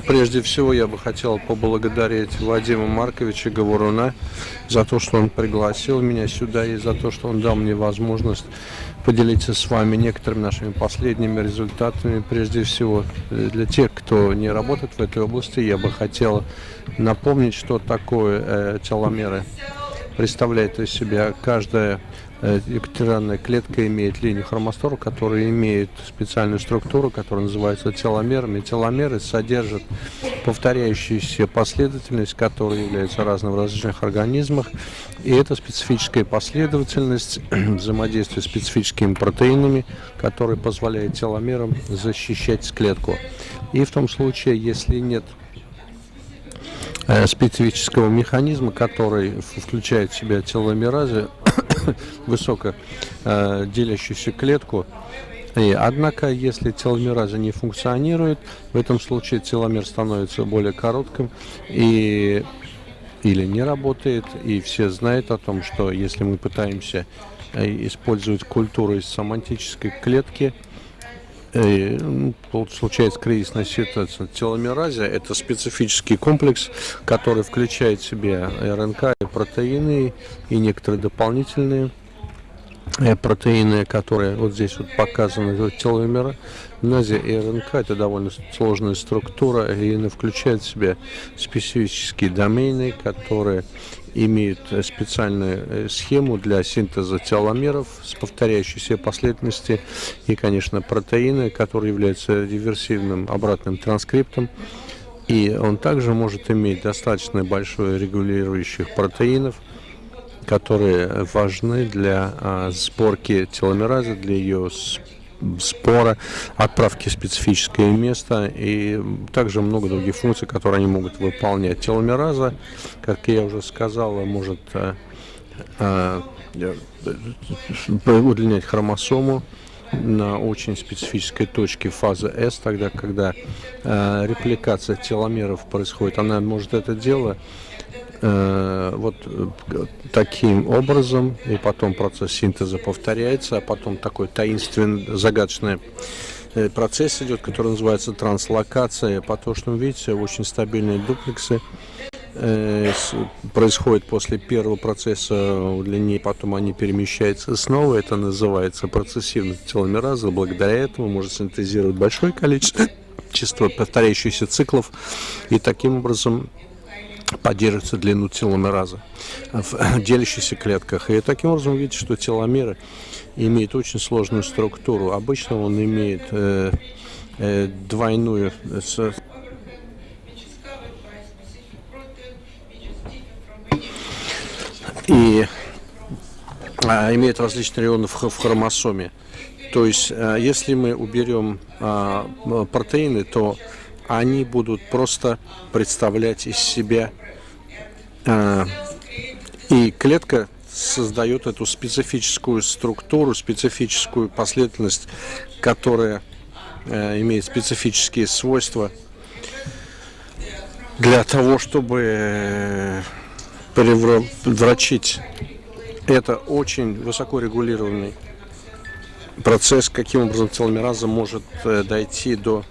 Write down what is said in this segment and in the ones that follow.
Прежде всего я бы хотел поблагодарить Вадима Марковича Говоруна за то, что он пригласил меня сюда и за то, что он дал мне возможность поделиться с вами некоторыми нашими последними результатами. Прежде всего, для тех, кто не работает в этой области, я бы хотел напомнить, что такое э, теломеры представляет из себя каждая Эпителиальная клетка имеет линию хромостора, которая имеет специальную структуру, которая называется теломерами. Теломеры содержат повторяющуюся последовательность, которая является разной в различных организмах. И это специфическая последовательность взаимодействия с специфическими протеинами, которые позволяют теломерам защищать клетку. И в том случае, если нет э, специфического механизма, который включает в себя теломеразы, высоко э, делящуюся клетку. И, однако, если теломераза не функционирует, в этом случае теломер становится более коротким и или не работает. И все знают о том, что если мы пытаемся э, использовать культуру из самантической клетки, и, ну, случается кризисная ситуация. Теломеразия – это специфический комплекс, который включает в себя РНК, и протеины и некоторые дополнительные э, протеины, которые вот здесь вот показаны, теломеразия и РНК – это довольно сложная структура, и она включает в себя специфические домены, которые имеют э, специальную э, схему для синтеза теломеров с повторяющейся последовательности и, конечно, протеины, которые являются реверсивным обратным транскриптом. И он также может иметь достаточно большое регулирующих протеинов, которые важны для а, сборки теломеразы, для ее спора, отправки в специфическое место и также много других функций, которые они могут выполнять. Теломераза, как я уже сказал, может э, э, удлинять хромосому на очень специфической точке фазы S, тогда, когда э, репликация теломеров происходит, она может это Э, вот э, таким образом, и потом процесс синтеза повторяется, а потом такой таинственный, загадочный э, процесс идет, который называется транслокация. По то, что вы видите, очень стабильные дуплексы происходит после первого процесса удлинения, потом они перемещаются снова. Это называется процессивность теломераза. Благодаря этому можно синтезировать большое количество повторяющихся циклов и таким образом поддерживается длину теломераза в делящихся клетках. И таким образом видите, что теломеры имеют очень сложную структуру. Обычно он имеет э, э, двойную с, и а, имеет различные районы в, в хромосоме. То есть, а, если мы уберем а, протеины, то они будут просто представлять из себя а, и клетка создает эту специфическую структуру, специфическую последовательность, которая э, имеет специфические свойства для того, чтобы э, превратить это очень высоко регулированный процесс, каким образом теломераза может э, дойти до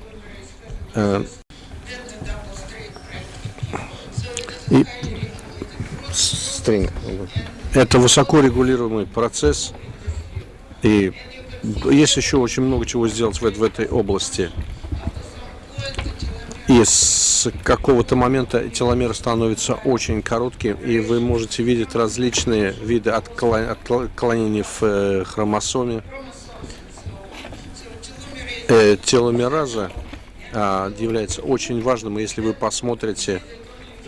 и стринг. Это высоко регулируемый процесс. И есть еще очень много чего сделать в, в этой области. И с какого-то момента теломер становится очень коротким, и вы можете видеть различные виды отклонений в э, хромосоме. Э, теломераза является очень важным, если вы посмотрите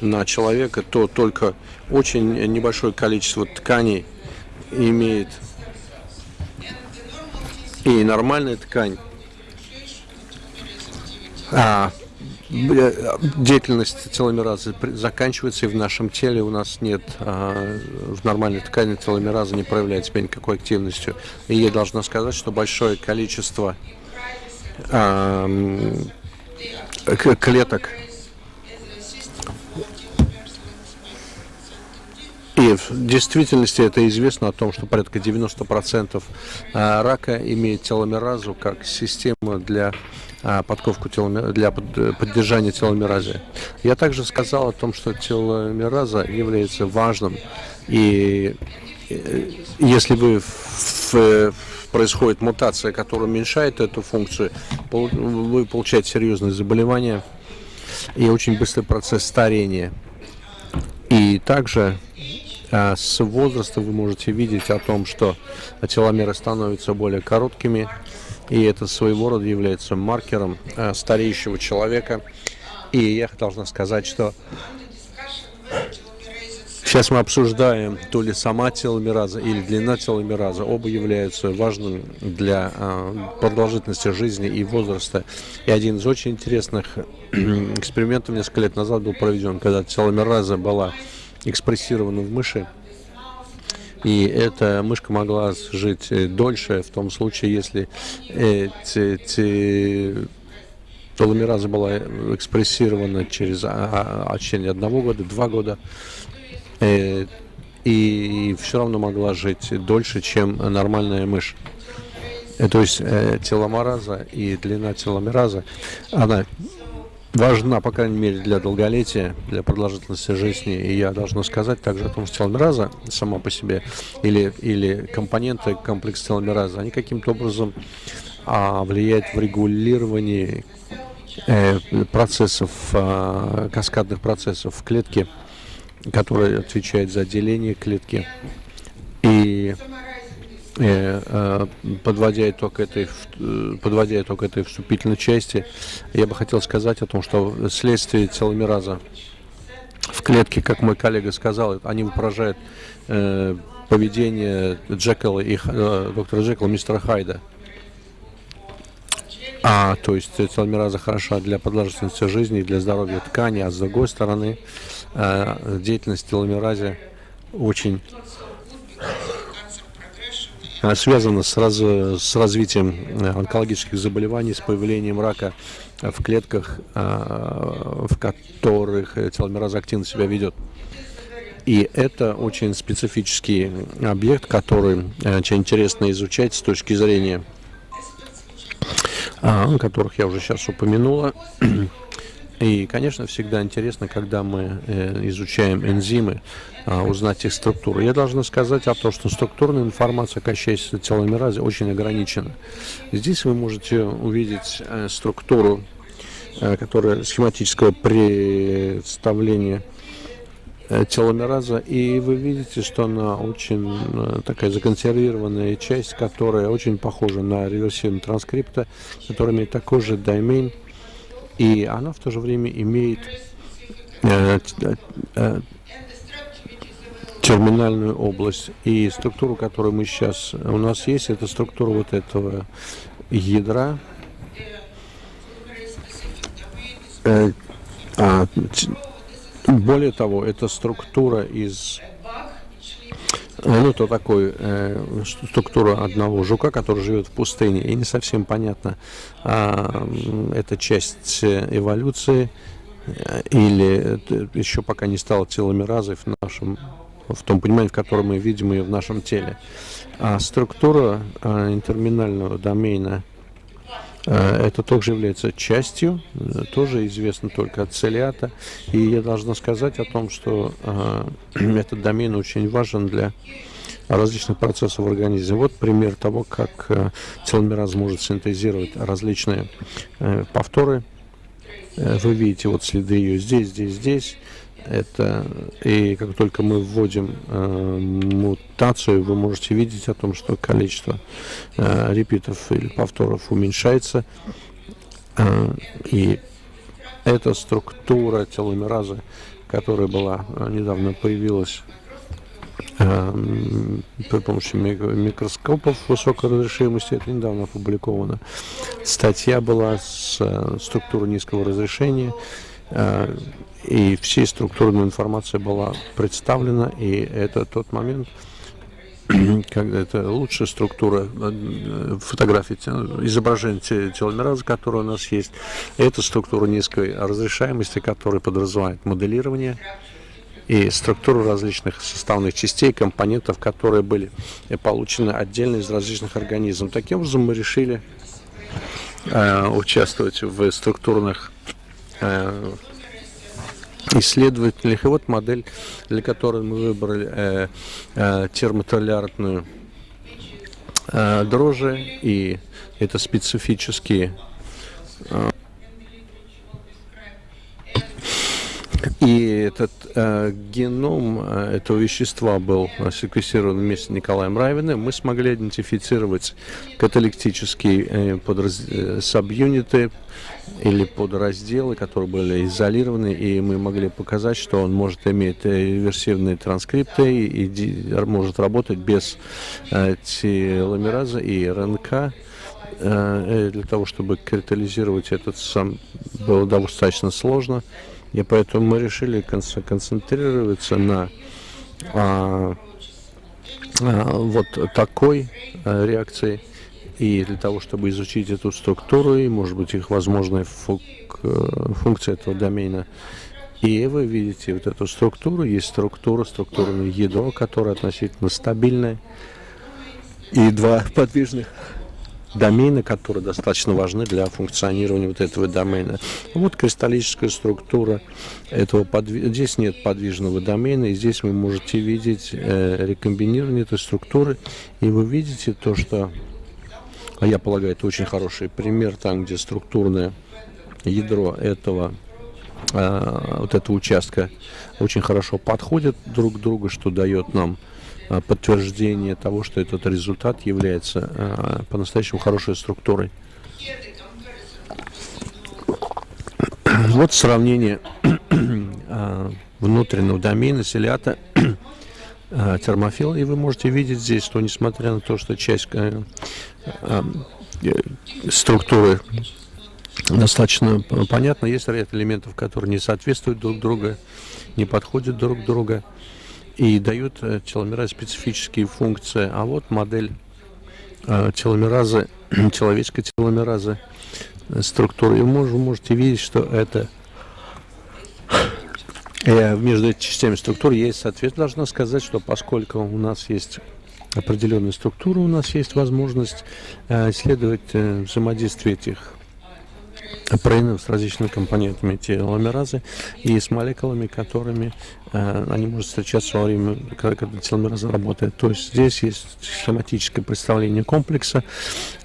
на человека, то только очень небольшое количество тканей имеет и нормальная ткань. А деятельность теломеразы заканчивается, и в нашем теле у нас нет, а, в нормальной ткани теломераза не проявляет себя никакой активностью. И я должна сказать, что большое количество а, клеток И в действительности это известно о том, что порядка 90% а, рака имеет теломеразу как систему для подковку для поддержания теломеразы. Я также сказал о том, что теломераза является важным, и если вы в, происходит мутация, которая уменьшает эту функцию, вы получаете серьезные заболевания и очень быстрый процесс старения. И также а, с возраста вы можете видеть о том, что теломеры становятся более короткими, и это своего рода является маркером а, стареющего человека. И я должна сказать, что Сейчас мы обсуждаем то ли сама теломераза или длина теломераза. Оба являются важным для продолжительности жизни и возраста. И один из очень интересных экспериментов несколько лет назад был проведен, когда теломераза была экспрессирована в мыши. И эта мышка могла жить дольше в том случае, если эти, теломераза была экспрессирована через а, а, течение одного года, два года. Э, и все равно могла жить дольше, чем нормальная мышь. Э, то есть э, теломераза и длина теломераза, она важна, по крайней мере, для долголетия, для продолжительности жизни. И я должна сказать также о том, что теломераза сама по себе или, или компоненты комплекса теломераза, они каким-то образом а, влияют в регулировании процессов, э, каскадных процессов в клетке который отвечает за деление клетки. И э, э, подводя итог, этой, э, подводя итог этой вступительной части, я бы хотел сказать о том, что следствие теломераза в клетке, как мой коллега сказал, они выражают э, поведение Джекила и э, доктора Джекила, мистера Хайда. А, то есть теломераза хороша для продолжительности жизни и для здоровья ткани, а с другой стороны, э, деятельность теломеразе очень э, связана с, раз, с развитием э, онкологических заболеваний, с появлением рака в клетках, э, в которых теломераза активно себя ведет. И это очень специфический объект, который очень интересно изучать с точки зрения а, которых я уже сейчас упомянула. И, конечно, всегда интересно, когда мы э, изучаем энзимы, а, узнать их структуру. Я должна сказать о том, что структурная информация, касающаяся теломеразы, очень ограничена. Здесь вы можете увидеть э, структуру, э, которая схематического представления Э, теломераза, и вы видите, что она очень э, такая законсервированная часть, которая очень похожа на реверсивный транскрипта, который имеет такой же домен, и она в то же время имеет э, э, терминальную область. И структуру, которую мы сейчас у нас есть, это структура вот этого ядра. Э, а, более того, это структура из ну, это такой э, структура одного жука, который живет в пустыне, и не совсем понятно, а, это часть эволюции э, или еще пока не стало теломеразой в нашем, в том понимании, в котором мы видим ее в нашем теле. А структура а, интерминального домена Э, это также является частью, э, тоже известно только от целиата. И я должна сказать о том, что э, этот домен очень важен для различных процессов в организме. Вот пример того, как э, теломераз может синтезировать различные э, повторы. Э, вы видите вот следы ее здесь, здесь, здесь. Это и как только мы вводим э, мутацию, вы можете видеть о том, что количество э, репитов или повторов уменьшается. Э, и эта структура теломеразы, которая была э, недавно появилась э, при помощи микроскопов высокой разрешимости, это недавно опубликовано. Статья была с э, структурой низкого разрешения, и всей структурная информация была представлена, и это тот момент, когда это лучшая структура э, фотографии, изображения теломераза, которая у нас есть. Это структура низкой разрешаемости, которая подразумевает моделирование и структуру различных составных частей, компонентов, которые были получены отдельно из различных организмов. Таким образом мы решили э, участвовать в структурных э, исследователях. И вот модель, для которой мы выбрали э, э, термотолярную э, дрожжи, и это специфические э, И этот э, геном э, этого вещества был секвестирован вместе с Николаем Райвиным. Мы смогли идентифицировать каталектические э. Э, сабюниты или подразделы, которые были изолированы, и мы могли показать, что он может иметь реверсивные транскрипты и, и может работать без э, теломераза и РНК э, э, для того, чтобы катализировать этот сам было достаточно сложно. И поэтому мы решили концентрироваться на а, а, вот такой а, реакции. И для того, чтобы изучить эту структуру и, может быть, их возможная функ, э, функция этого домена. И вы видите вот эту структуру. Есть структура, структурное ядро, которое относительно стабильное. И два подвижных домены, которые достаточно важны для функционирования вот этого домена. Вот кристаллическая структура этого подвиж... Здесь нет подвижного домена, и здесь вы можете видеть э, рекомбинирование этой структуры, и вы видите то, что, а я полагаю, это очень хороший пример, там, где структурное ядро этого э, вот этого участка очень хорошо подходят друг к другу, что дает нам подтверждение того, что этот результат является э, по-настоящему хорошей структурой. Вот сравнение э, внутреннего домена селята термофила, и вы можете видеть здесь, что несмотря на то, что часть структуры достаточно понятна, есть ряд элементов, которые не соответствуют друг другу, не подходят друг другу и дают э, теломеразы специфические функции. А вот модель э, теломеразы, человеческой теломеразы э, структуры. И вы можете видеть, что это между этими частями структуры есть соответствие. Должна сказать, что поскольку у нас есть определенная структура, у нас есть возможность исследовать взаимодействие этих протеинов с различными компонентами теломеразы и с молекулами, которыми э, они могут встречаться во время, когда, когда теломераза работает. То есть здесь есть схематическое представление комплекса,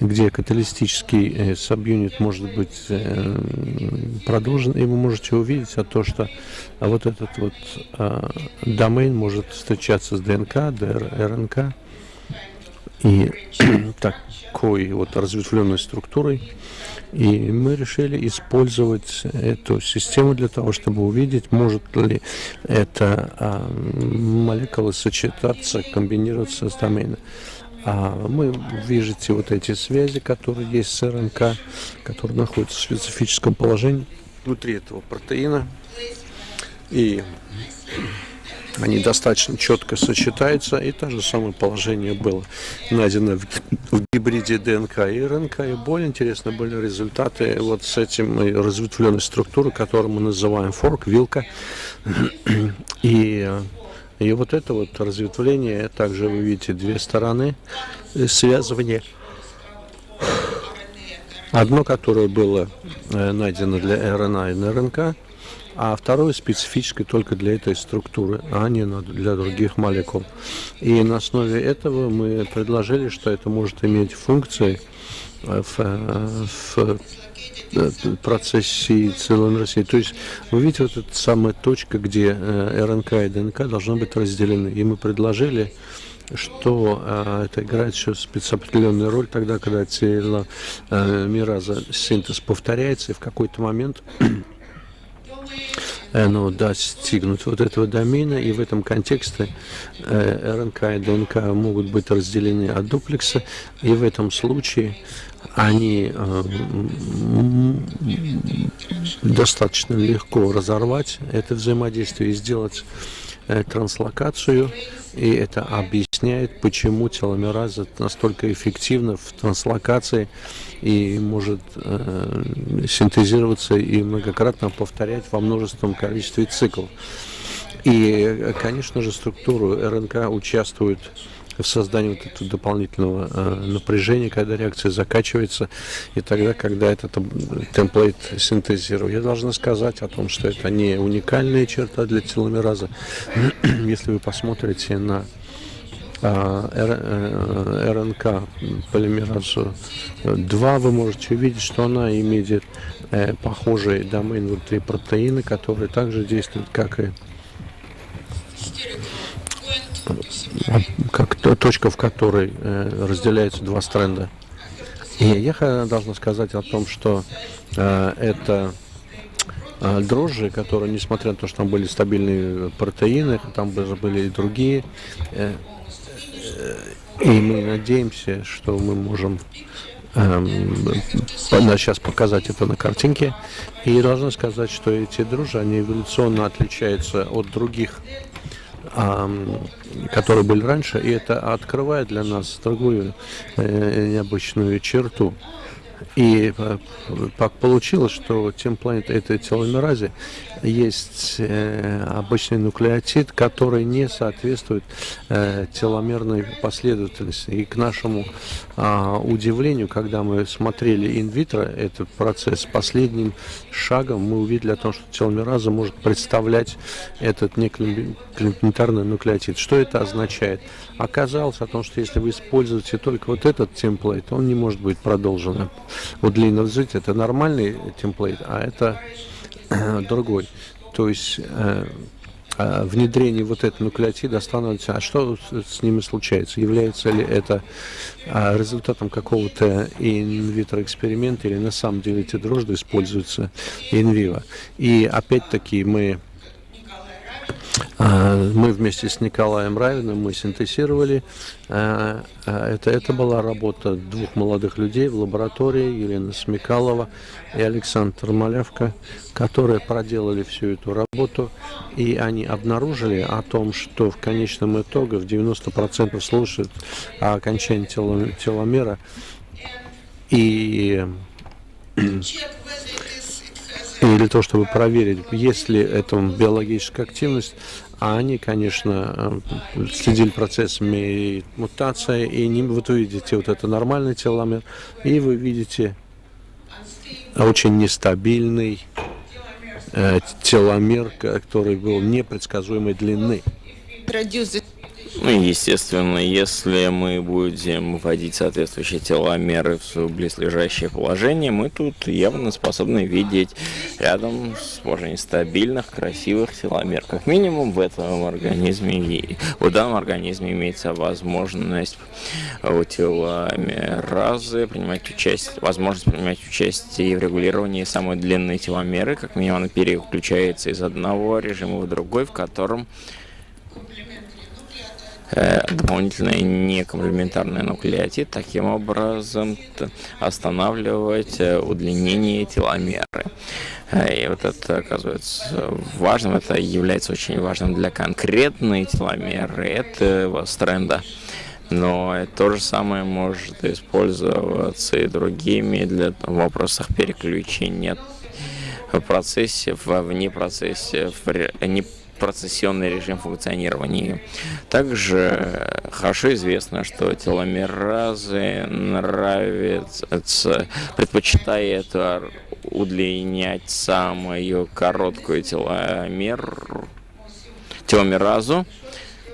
где каталистический э, сабюнит может быть э, продолжен, и вы можете увидеть а то, что а вот этот вот э, домен может встречаться с ДНК, ДР, РНК и такой вот разветвленной структурой. И мы решили использовать эту систему для того, чтобы увидеть, может ли эта а, молекула сочетаться, комбинироваться с доменом. А мы видите вот эти связи, которые есть с РНК, которые находятся в специфическом положении внутри этого протеина. И они достаточно четко сочетаются, и то же самое положение было найдено в, в гибриде ДНК и РНК, и более интересно были результаты вот с этим разветвленной структурой, которую мы называем форк, вилка, и и вот это вот разветвление, также вы видите две стороны связывания. Одно, которое было э, найдено для РНА и РНК, а второе специфическое только для этой структуры, а не для других молекул. И на основе этого мы предложили, что это может иметь функции в, в процессе целомерсии. То есть вы видите вот эта самая точка, где э, РНК и ДНК должны быть разделены. И мы предложили что э, это играет еще спецопределенную роль тогда, когда теломераза э, синтез повторяется, и в какой-то момент ну, достигнуть вот этого домена, и в этом контексте э, РНК и ДНК могут быть разделены от дуплекса, и в этом случае они э, достаточно легко разорвать это взаимодействие и сделать э, транслокацию, и это объясняет, почему теломераза настолько эффективна в транслокации и может э, синтезироваться и многократно повторять во множественном количестве циклов. И, конечно же, структуру РНК участвует в создании вот этого дополнительного э, напряжения, когда реакция закачивается, и тогда, когда этот темплейт синтезирует. Я должна сказать о том, что это не уникальная черта для теломераза. Если вы посмотрите на а, РНК э, полимеразу 2, вы можете увидеть, что она имеет э, похожий домен внутри протеина, которые также действуют, как и как точка, в которой э, разделяются два стренда. И я должна сказать о том, что это дрожжи, которые, несмотря на то, что там были стабильные протеины, там были и другие и мы надеемся, что мы можем эм, сейчас показать это на картинке. И должны сказать, что эти дружи, они эволюционно отличаются от других, эм, которые были раньше. И это открывает для нас другую э, необычную черту. И так э, получилось, что темплейт этой теломеразе есть э, обычный нуклеотид, который не соответствует э, теломерной последовательности. И к нашему э, удивлению, когда мы смотрели инвитро этот процесс, последним шагом мы увидели о том, что теломераза может представлять этот неклементарный нуклеотид. Что это означает? Оказалось о том, что если вы используете только вот этот темплейт, он не может быть продолжен. Вот длинное развитие это нормальный темплейт, а это другой. То есть э, э, внедрение вот этого нуклеотида останавливается. А что с ними случается? Является ли это э, результатом какого-то инвитро эксперимента или на самом деле эти дрожжи используются инвиво? И опять-таки мы мы вместе с Николаем Равиным мы синтезировали. А, а, это, это была работа двух молодых людей в лаборатории, Елена Смекалова и Александр Малявка, которые проделали всю эту работу. И они обнаружили о том, что в конечном итоге в 90% слушают о окончании теломера. И для того, чтобы проверить, есть ли это биологическая активность, а они, конечно, э, следили процессами мутации, и не, вот вы видите вот это нормальный теломер, и вы видите очень нестабильный э, теломер, который был непредсказуемой длины. Ну, естественно, если мы будем вводить соответствующие теломеры в близлежащее положение, мы тут явно способны видеть рядом с очень стабильных, красивых теломер. Как минимум в этом организме, в данном организме имеется возможность у теломеразы принимать участие, возможность принимать участие в регулировании самой длинной теломеры. Как минимум она переключается из одного режима в другой, в котором дополнительный некомплементарный нуклеотид, таким образом останавливать э, удлинение теломеры. Э, и вот это оказывается важным, это является очень важным для конкретной теломеры этого стренда. Но то же самое может использоваться и другими для вопросов переключения в процессе, вне процессе, в не процессионный режим функционирования. Также хорошо известно, что теломеразы нравится, предпочитает удлинять самую короткую теломер, теломеразу,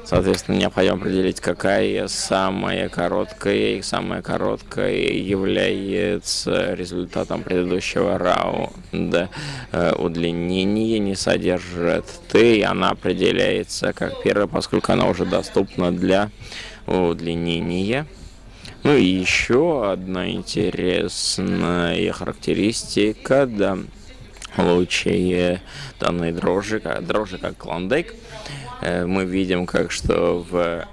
Соответственно, необходимо определить, какая самая короткая и самая короткая является результатом предыдущего раунда. Э, удлинение не содержит Т, и она определяется как первая, поскольку она уже доступна для удлинения. Ну и еще одна интересная характеристика да, лучей данной дрожжи, дрожжи как клондайк. Э, мы видим, как что в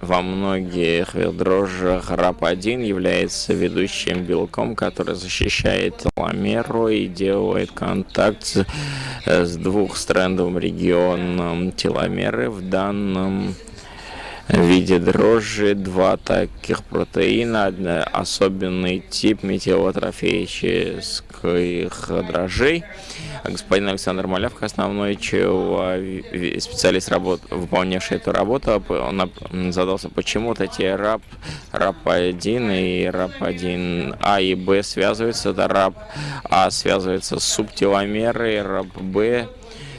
во многих дрожжах РАП1 является ведущим белком, который защищает теломеру и делает контакт с, с двухстрендовым регионом теломеры. В данном виде дрожжи, два таких протеина, особенный тип метилотрофических дрожжей. Господин Александр Малявка, основной специалист, работ, выполнявший эту работу, он задался, почему вот эти РАП, РАП-1 и РАП-1 А и Б связываются. Это РАП А связывается с субтеломерой, РАП-Б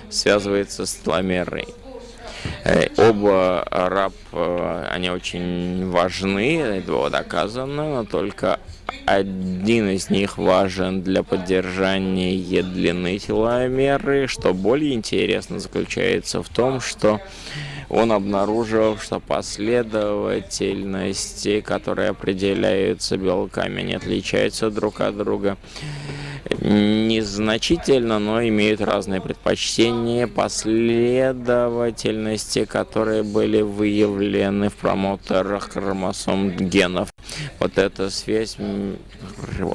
связывается с теломерой. Э, оба раб, э, они очень важны, это было доказано, но только один из них важен для поддержания длины теломеры. Что более интересно заключается в том, что он обнаружил, что последовательности, которые определяются белками, они отличаются друг от друга незначительно, но имеют разные предпочтения, последовательности, которые были выявлены в промоторах хромосом генов. Вот эта связь,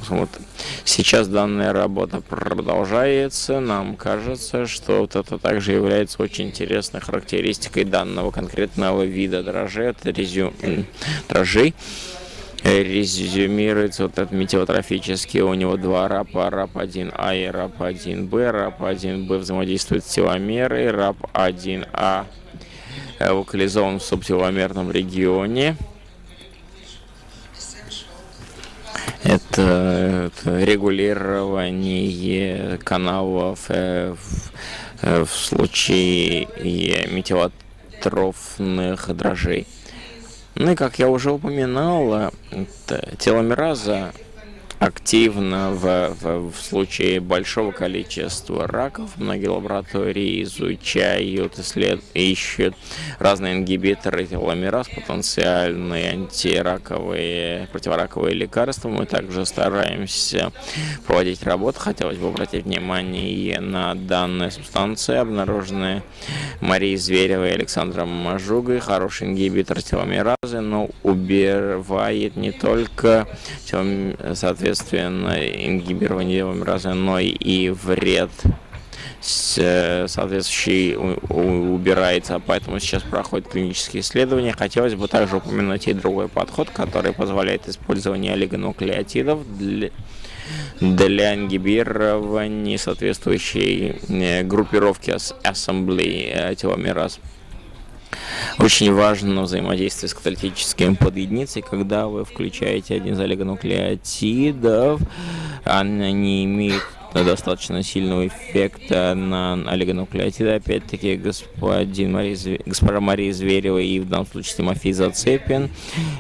вот сейчас данная работа продолжается, нам кажется, что вот это также является очень интересной характеристикой данного конкретного вида дрожжей, это резю... дрожжей резюмируется вот этот метеотрофический. У него два рапа, РАП-1А и РАП-1Б. РАП-1Б взаимодействует с теломерой, РАП-1А локализован в субтеломерном регионе. Это, это регулирование каналов э, в, э, в случае метеотрофных дрожжей. Ну и как я уже упоминал, теломераза активно в, в, в случае большого количества раков. Многие лаборатории изучают, исслед... ищут разные ингибиторы теломераз, потенциальные антираковые, противораковые лекарства. Мы также стараемся проводить работу. Хотелось бы обратить внимание на данные субстанции, обнаруженные Марией Зверевой и Александром Мажугой. Хороший ингибитор теломеразы, но убивает не только соответственно, соответственно, ингибирование теломеразы, но и вред соответствующий убирается, поэтому сейчас проходят клинические исследования. Хотелось бы также упомянуть и другой подход, который позволяет использование олигонуклеотидов для, для ингибирования соответствующей э, группировки ассамблеи э, теломераз. Очень важно взаимодействие с каталитическим подъединицей, когда вы включаете один из олигонуклеотидов, они имеют достаточно сильного эффекта на олигонуклеотиды. Опять-таки, господин Мария, госпожа Мария Зверева и в данном случае Тимофей Зацепин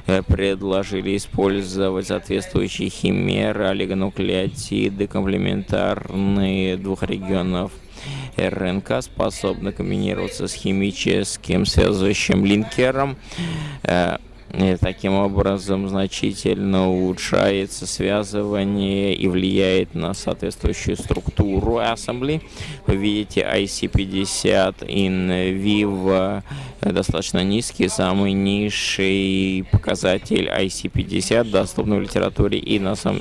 э, предложили использовать соответствующие химеры, олигонуклеотиды, комплементарные двух регионов РНК способна комбинироваться с химическим связывающим линкером. И таким образом значительно улучшается связывание и влияет на соответствующую структуру ассембли. Вы видите IC50 in vivo достаточно низкий, самый низший показатель IC50 доступный в литературе и, на сам...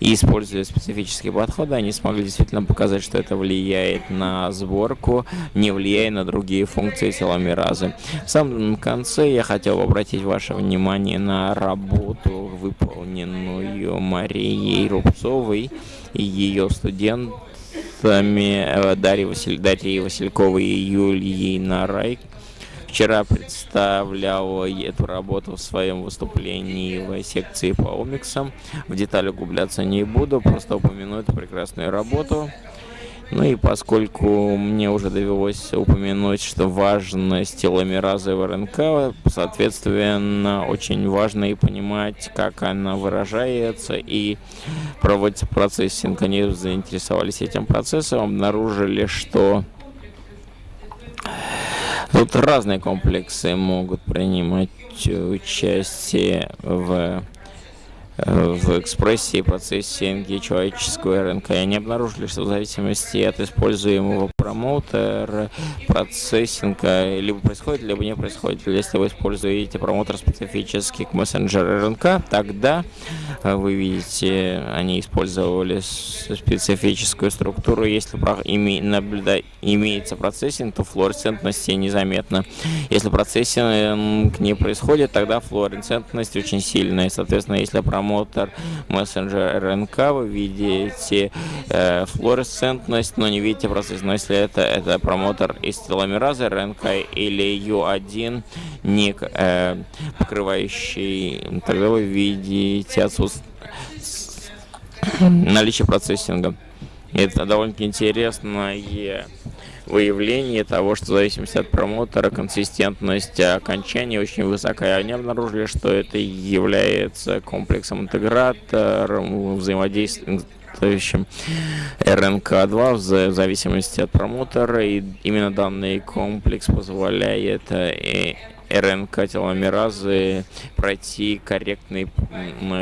и используя специфические подходы, они смогли действительно показать, что это влияет на сборку, не влияя на другие функции теломеразы. В самом конце я хотел обратить ваше внимание на работу, выполненную Марией Рубцовой и ее студентами э, Дарьей, Василь... Дарьей Васильковой и Юлией Нарай вчера представлял эту работу в своем выступлении в секции по омиксам. В детали углубляться не буду, просто упомяну эту прекрасную работу. Ну и поскольку мне уже довелось упомянуть, что важность теломеразы в РНК, соответственно, очень важно и понимать, как она выражается и проводится процессинг. Они заинтересовались этим процессом, обнаружили, что Тут разные комплексы могут принимать участие в в экспрессии процессинге человеческого РНК. И они обнаружили, что в зависимости от используемого промоутер, процессинг либо происходит, либо не происходит. Если вы используете промоутер специфический к мессенджеру РНК, тогда вы видите, они использовали специфическую структуру. Если име, наблюда, имеется процессинг, то флуоресцентности незаметно. Если процессинг не происходит, тогда флуоресцентность очень сильная. Соответственно, если промоутер мессенджер РНК, вы видите э, флуоресцентность, но не видите процесс. Но если это, это промотор из теломеразы РНК или U1, не э, покрывающий, тогда вы видите отсутствие наличие процессинга. Это довольно-таки интересное выявление того, что в зависимости от промотора консистентность окончания очень высокая. Они обнаружили, что это является комплексом интегратором взаимодействия соответствующим РНК-2 в зависимости от промотора. И именно данный комплекс позволяет э, РНК теломеразы пройти корректную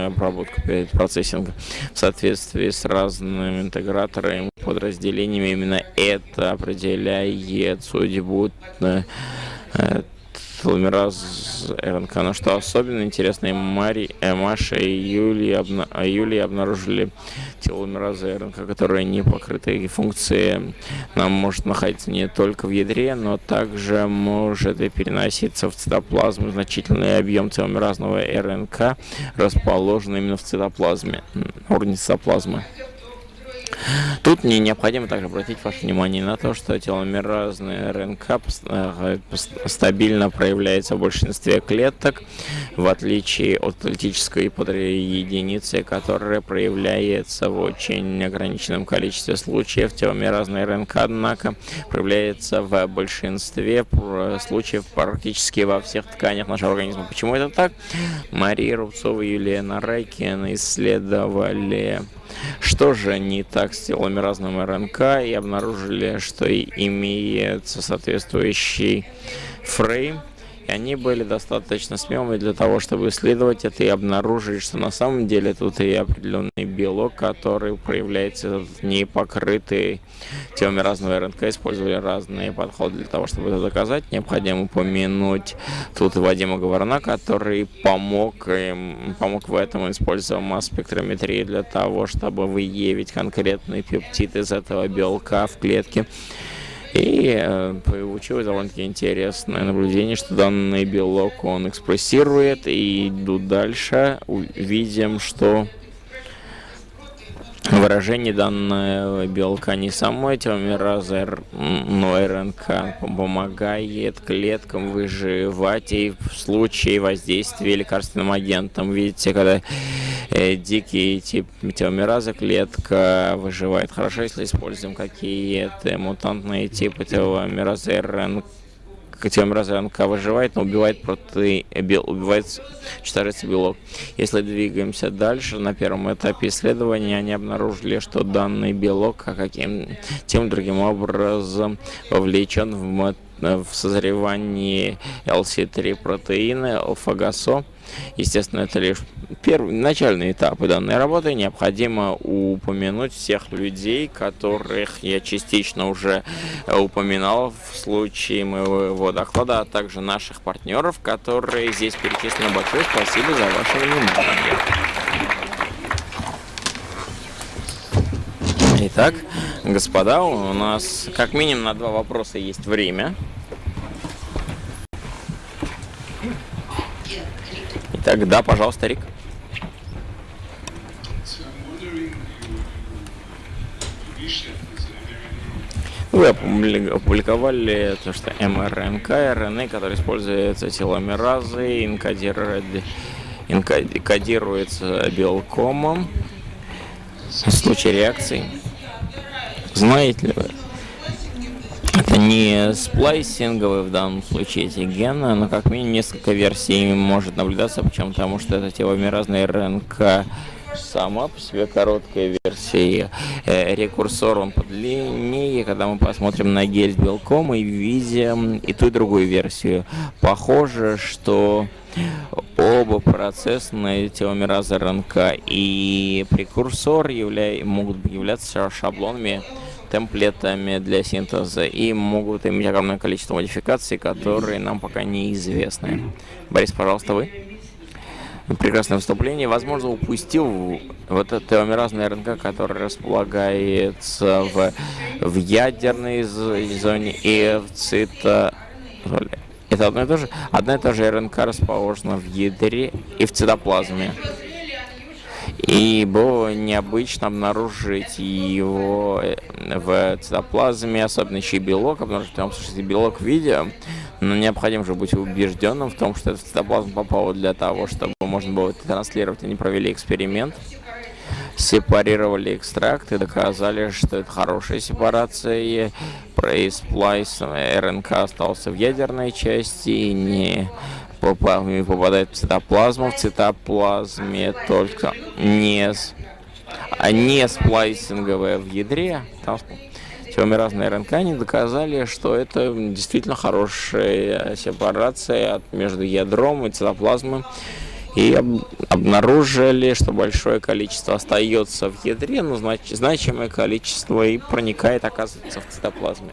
обработку перед процессингом в соответствии с разными интеграторами, подразделениями. Именно это определяет судьбу э, теломераз РНК. Но что особенно интересно, Мари, э, Маша и Юлия, обна, а Юлия обнаружили теломеразы РНК, которые не покрыты, и функции нам может находиться не только в ядре, но также может и переноситься в цитоплазму. Значительный объем теломеразного РНК расположен именно в цитоплазме, уровне цитоплазмы. Тут мне необходимо также обратить ваше внимание на то, что теломеразный РНК э, стабильно проявляется в большинстве клеток, в отличие от политической подреденицы, которая проявляется в очень ограниченном количестве случаев. Теломеразный РНК, однако, проявляется в большинстве случаев практически во всех тканях нашего организма. Почему это так? Мария Рубцова и Юлия Нарайкин исследовали что же не так с теломеразным РНК и обнаружили, что имеется соответствующий фрейм и они были достаточно смелыми для того, чтобы исследовать это и обнаружить, что на самом деле тут и определенный белок, который проявляется в непокрытый теломеразного РНК. Использовали разные подходы для того, чтобы это доказать. Необходимо упомянуть тут Вадима Говорна, который помог, им, помог в этом, используя масс-спектрометрию для того, чтобы выявить конкретный пептид из этого белка в клетке. И э, получилось довольно-таки интересное наблюдение, что данный белок он экспрессирует. И иду дальше, увидим, что выражение данного белка не самой теломеразы, но РНК помогает клеткам выживать и в случае воздействия лекарственным агентом. Видите, когда э, дикий тип теломераза клетка выживает хорошо, если используем какие-то мутантные типы теломеразы РНК теломераза РНК выживает, но убивает протеин, бел, убивает читается белок. Если двигаемся дальше, на первом этапе исследования они обнаружили, что данный белок а каким тем другим образом вовлечен в, в созревание LC3 протеина, алфа-гасо. Естественно, это лишь первые начальные этапы данной работы. Необходимо упомянуть всех людей, которых я частично уже упоминал в случае моего доклада, а также наших партнеров, которые здесь перечислены. Большое спасибо за ваше внимание. Итак, господа, у нас как минимум на два вопроса есть время. Так, да, пожалуйста, Рик. Вы опубликовали то, что МРНК, РНА, который используется теломеразой, инкодирует, инкодируется белкомом в случае реакции. Знаете ли вы? Это не сплайсинговые в данном случае эти гены, но как минимум несколько версий может наблюдаться, почему потому что это теломеразная РНК сама по себе короткая версия. Э, рекурсор он подлиннее. Когда мы посмотрим на гель с белком, мы видим и ту, и другую версию. Похоже, что оба процессные теломеразы РНК и прекурсор явля... могут являться шаблонами темплетами для синтеза и могут иметь огромное количество модификаций, которые нам пока неизвестны. Борис, пожалуйста, вы. Прекрасное выступление. Возможно, упустил вот это теомеразная РНК, которая располагается в, в ядерной зоне и в цито... Это одно и то же? Одна и та же РНК расположена в ядре и в цитоплазме. И было необычно обнаружить его э, в цитоплазме, особенно еще и белок, потому что там, слушайте, белок в но необходимо же быть убежденным в том, что этот цитоплазм попал для того, чтобы можно было это транслировать. Они провели эксперимент, сепарировали экстракт и доказали, что это хорошая сепарация. Происплайс РНК остался в ядерной части и не попадает в цитоплазму. В цитоплазме только не, а не сплайсинговая в ядре. Там теломеразные РНК они доказали, что это действительно хорошая сепарация между ядром и цитоплазмой и об обнаружили, что большое количество остается в ядре, но знач значимое количество и проникает, оказывается, в цитоплазме.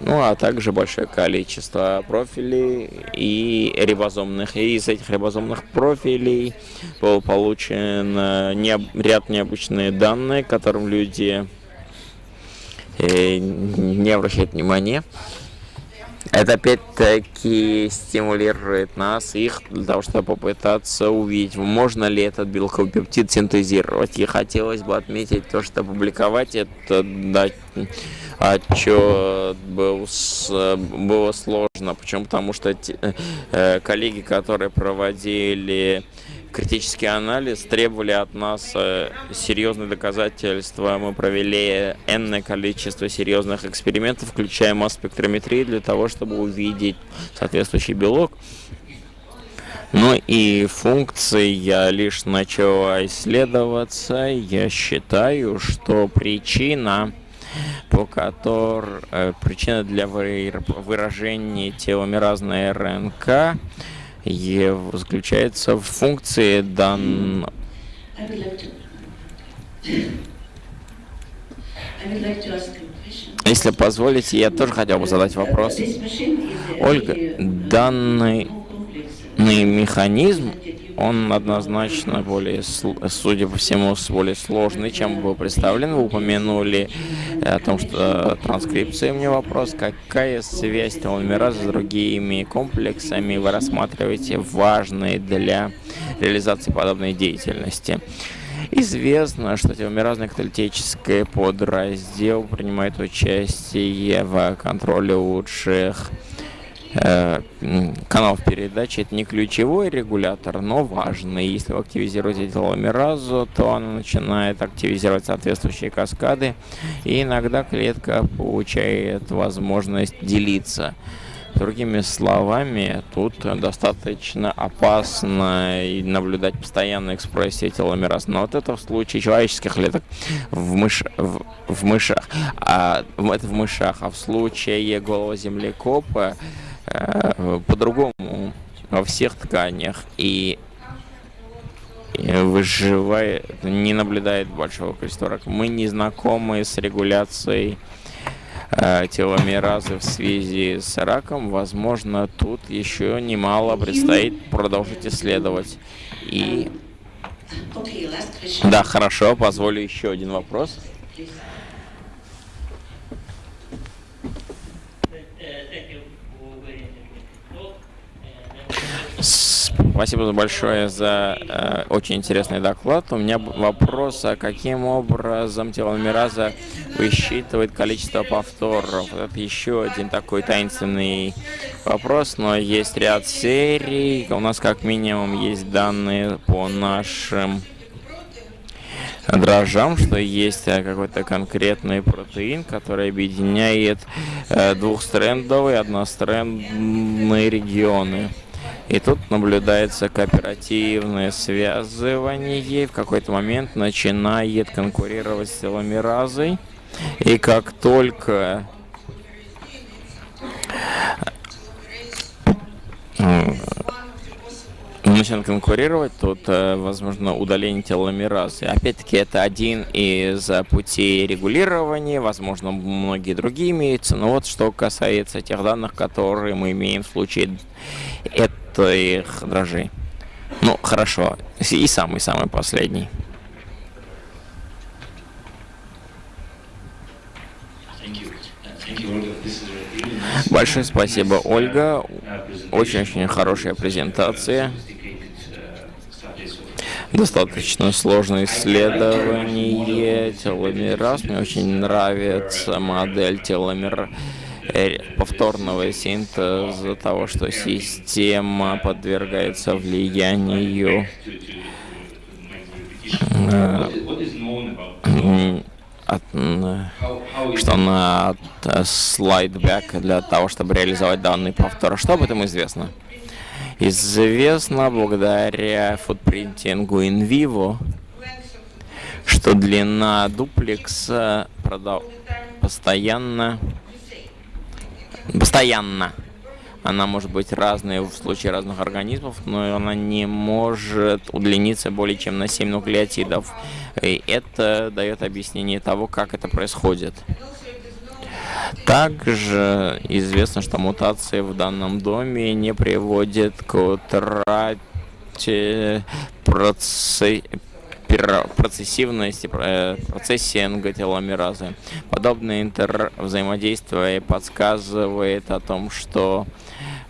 Ну, а также большое количество профилей и рибозомных. И из этих рибозомных профилей был получен не, ряд необычные данные, которым люди э, не обращают внимания. Это опять-таки стимулирует нас, их, для того, чтобы попытаться увидеть, можно ли этот белковый пептид синтезировать. И хотелось бы отметить то, что опубликовать это да, отчет был, было сложно. Почему? Потому что те, э, коллеги, которые проводили критический анализ требовали от нас э, серьезные доказательства. Мы провели энное количество серьезных экспериментов, включая масс-спектрометрию, для того, чтобы увидеть соответствующий белок. Ну и функции я лишь начала исследоваться. Я считаю, что причина по которой э, причина для выражения теломеразной РНК заключается в функции данного. Если позволите, я тоже хотел бы задать вопрос. Ольга, данный механизм он однозначно более, судя по всему, более сложный, чем был представлен. Вы упомянули э, о том, что транскрипция. У меня вопрос, какая связь теломераза с другими комплексами вы рассматриваете важной для реализации подобной деятельности? Известно, что теломеразный каталитический подраздел принимает участие в контроле лучших каналов передачи это не ключевой регулятор, но важный. Если вы активизируете теломеразу, то она начинает активизировать соответствующие каскады, и иногда клетка получает возможность делиться. Другими словами, тут достаточно опасно наблюдать постоянную экспрессию теломераз. Но вот это в случае человеческих клеток в, мыш... в, в мышах. А, это в мышах. А в случае голого землекопа Э, по-другому во всех тканях и выживает, не наблюдает большого количества. Мы не знакомы с регуляцией э, теломеразы в связи с раком. Возможно, тут еще немало предстоит продолжить исследовать. И... Да, хорошо, позволю еще один вопрос. Спасибо большое за э, очень интересный доклад. У меня вопрос, а каким образом теломераза высчитывает количество повторов? Это еще один такой таинственный вопрос, но есть ряд серий. У нас как минимум есть данные по нашим дрожжам, что есть э, какой-то конкретный протеин, который объединяет э, двухстрендовые, однострендные регионы. И тут наблюдается кооперативное связывание. В какой-то момент начинает конкурировать с теломеразой. И как только начнет конкурировать, тут, э, возможно, удаление теломеразы. Опять-таки, это один из путей регулирования, возможно, многие другие имеются, но вот что касается тех данных, которые мы имеем в случае этих дрожжей. Ну, хорошо. И самый-самый последний. Большое спасибо, Ольга. Очень-очень хорошая презентация. Достаточно сложное исследование теломераз. Мне очень нравится модель теломер повторного синтеза того, что система подвергается влиянию э, что на слайдбэк для того, чтобы реализовать данный повтор. Что об этом известно? Известно благодаря футпринтингу in vivo, что длина дуплекса постоянно постоянно она может быть разной в случае разных организмов, но она не может удлиниться более чем на 7 нуклеотидов. И это дает объяснение того, как это происходит. Также известно, что мутации в данном доме не приводят к утрате процесса процессивности э, процессинга теломеразы. Подобное интер взаимодействие подсказывает о том, что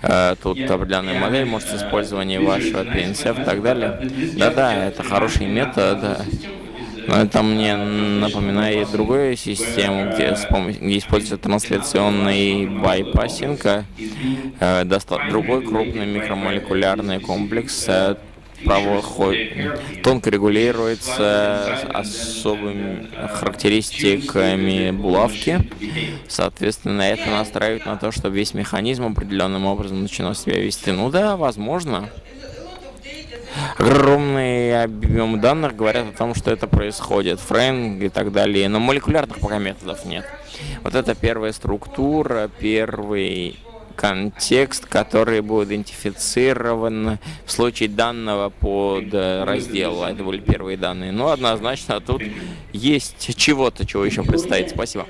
э, тут определенная модель, может использование вашего PNCF и так далее. Да-да, это хороший метод. Но это мне напоминает другую систему, где, с помощью, где используется трансляционный bypassing, э, другой крупный микромолекулярный комплекс, э, тонко регулируется особыми характеристиками булавки. Соответственно, это настраивает на то, чтобы весь механизм определенным образом начинал себя вести. Ну да, возможно. Огромный объем данных говорят о том, что это происходит, фрейм и так далее, но молекулярных пока методов нет. Вот это первая структура, первый контекст, который будет идентифицирован в случае данного под раздела. Это были первые данные. Но однозначно тут есть чего-то, чего еще предстоит. Спасибо.